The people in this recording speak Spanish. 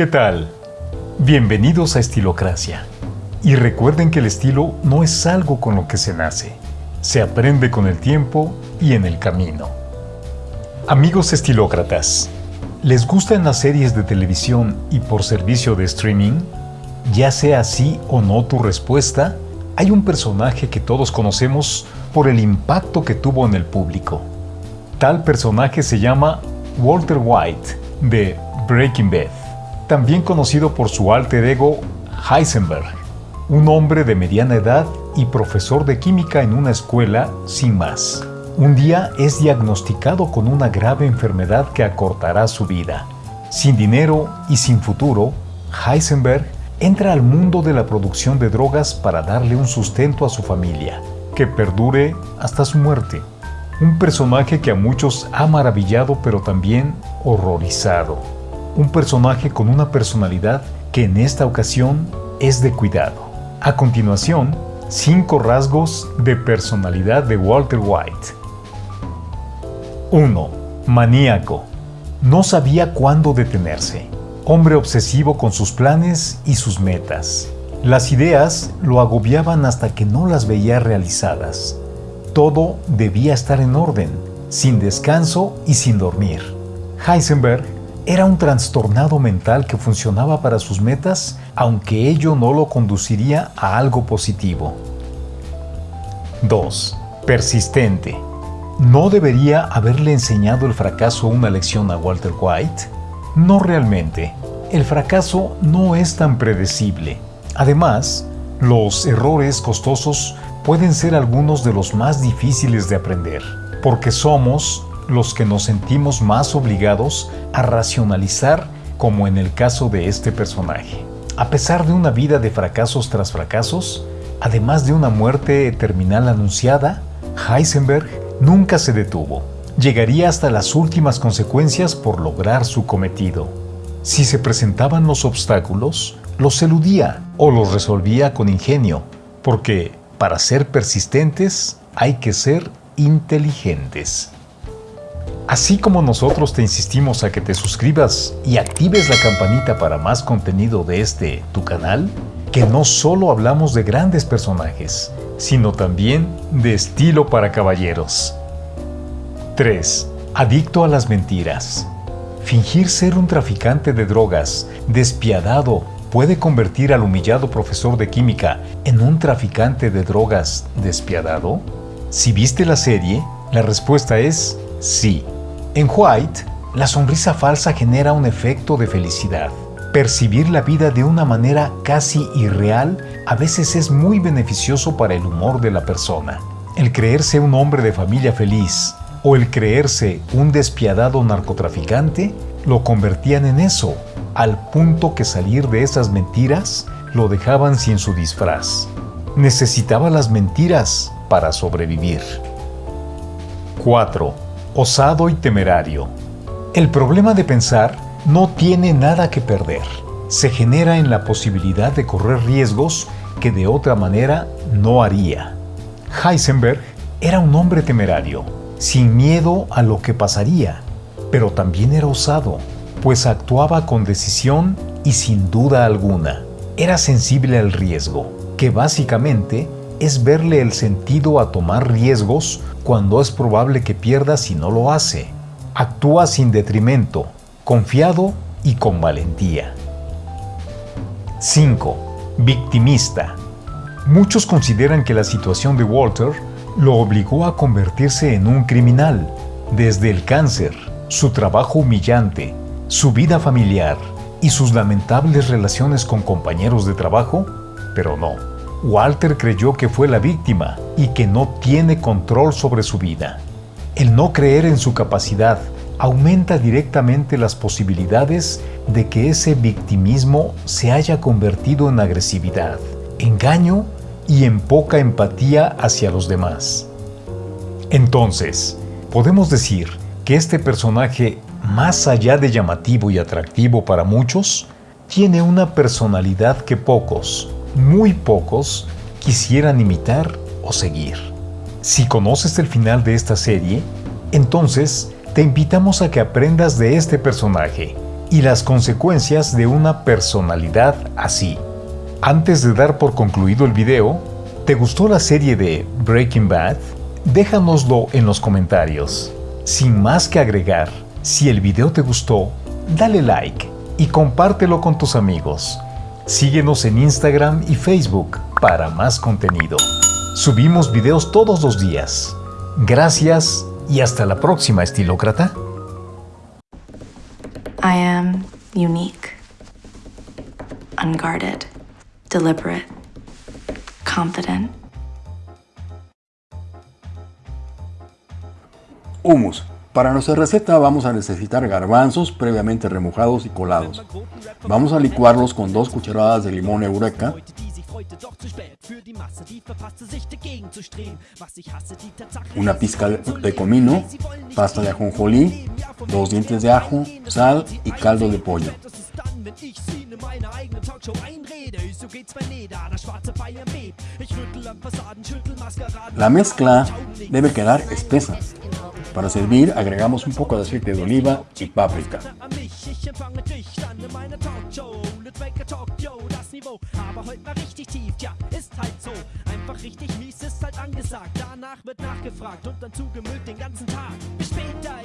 ¿Qué tal? Bienvenidos a Estilocracia. Y recuerden que el estilo no es algo con lo que se nace, se aprende con el tiempo y en el camino. Amigos estilócratas, ¿les gustan las series de televisión y por servicio de streaming? Ya sea así o no tu respuesta, hay un personaje que todos conocemos por el impacto que tuvo en el público. Tal personaje se llama Walter White de Breaking Bad, también conocido por su alter ego Heisenberg, un hombre de mediana edad y profesor de química en una escuela sin más. Un día es diagnosticado con una grave enfermedad que acortará su vida. Sin dinero y sin futuro, Heisenberg entra al mundo de la producción de drogas para darle un sustento a su familia, que perdure hasta su muerte. Un personaje que a muchos ha maravillado pero también horrorizado. Un personaje con una personalidad que en esta ocasión es de cuidado. A continuación, cinco rasgos de personalidad de Walter White. 1. Maníaco. No sabía cuándo detenerse. Hombre obsesivo con sus planes y sus metas. Las ideas lo agobiaban hasta que no las veía realizadas. Todo debía estar en orden, sin descanso y sin dormir. Heisenberg era un trastornado mental que funcionaba para sus metas, aunque ello no lo conduciría a algo positivo. 2. Persistente. ¿No debería haberle enseñado el fracaso una lección a Walter White? No realmente. El fracaso no es tan predecible. Además, los errores costosos pueden ser algunos de los más difíciles de aprender, porque somos los que nos sentimos más obligados a racionalizar como en el caso de este personaje. A pesar de una vida de fracasos tras fracasos, además de una muerte terminal anunciada, Heisenberg nunca se detuvo. Llegaría hasta las últimas consecuencias por lograr su cometido. Si se presentaban los obstáculos, los eludía o los resolvía con ingenio, porque para ser persistentes hay que ser inteligentes. Así como nosotros te insistimos a que te suscribas y actives la campanita para más contenido de este tu canal, que no solo hablamos de grandes personajes, sino también de estilo para caballeros. 3. Adicto a las mentiras. Fingir ser un traficante de drogas, despiadado, puede convertir al humillado profesor de química en un traficante de drogas despiadado? Si viste la serie, la respuesta es sí. En White, la sonrisa falsa genera un efecto de felicidad. Percibir la vida de una manera casi irreal a veces es muy beneficioso para el humor de la persona. El creerse un hombre de familia feliz o el creerse un despiadado narcotraficante lo convertían en eso, al punto que salir de esas mentiras lo dejaban sin su disfraz. Necesitaba las mentiras para sobrevivir. 4. Osado y temerario. El problema de pensar no tiene nada que perder. Se genera en la posibilidad de correr riesgos que de otra manera no haría. Heisenberg era un hombre temerario, sin miedo a lo que pasaría, pero también era osado pues actuaba con decisión y sin duda alguna. Era sensible al riesgo, que básicamente es verle el sentido a tomar riesgos cuando es probable que pierda si no lo hace. Actúa sin detrimento, confiado y con valentía. 5. Victimista. Muchos consideran que la situación de Walter lo obligó a convertirse en un criminal, desde el cáncer, su trabajo humillante, su vida familiar y sus lamentables relaciones con compañeros de trabajo, pero no. Walter creyó que fue la víctima y que no tiene control sobre su vida. El no creer en su capacidad aumenta directamente las posibilidades de que ese victimismo se haya convertido en agresividad, engaño y en poca empatía hacia los demás. Entonces, podemos decir que este personaje más allá de llamativo y atractivo para muchos, tiene una personalidad que pocos, muy pocos, quisieran imitar o seguir. Si conoces el final de esta serie, entonces te invitamos a que aprendas de este personaje y las consecuencias de una personalidad así. Antes de dar por concluido el video, ¿te gustó la serie de Breaking Bad? Déjanoslo en los comentarios. Sin más que agregar, si el video te gustó, dale like y compártelo con tus amigos. Síguenos en Instagram y Facebook para más contenido. Subimos videos todos los días. Gracias y hasta la próxima, estilócrata. I am unique, unguarded, deliberate, confident. Humus. Para nuestra receta vamos a necesitar garbanzos previamente remojados y colados. Vamos a licuarlos con dos cucharadas de limón eureka, una pizca de comino, pasta de ajonjolí, dos dientes de ajo, sal y caldo de pollo. La mezcla debe quedar espesa. Para servir agregamos un poco de aceite de oliva y páprica. richtig mies ist halt angesagt. Danach wird nachgefragt und dann zugemüllt den ganzen Tag. Bis später,